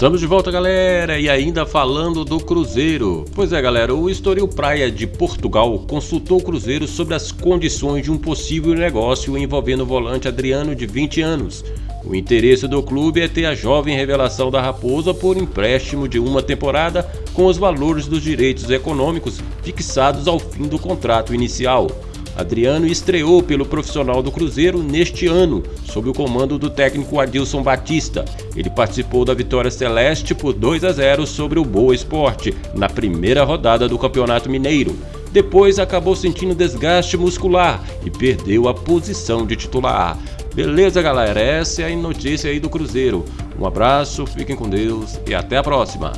Estamos de volta, galera, e ainda falando do Cruzeiro. Pois é, galera, o Estoril Praia de Portugal consultou o Cruzeiro sobre as condições de um possível negócio envolvendo o volante Adriano de 20 anos. O interesse do clube é ter a jovem revelação da Raposa por empréstimo de uma temporada com os valores dos direitos econômicos fixados ao fim do contrato inicial. Adriano estreou pelo profissional do Cruzeiro neste ano, sob o comando do técnico Adilson Batista. Ele participou da vitória celeste por 2 a 0 sobre o Boa Esporte, na primeira rodada do Campeonato Mineiro. Depois acabou sentindo desgaste muscular e perdeu a posição de titular. Beleza, galera? Essa é a notícia aí do Cruzeiro. Um abraço, fiquem com Deus e até a próxima.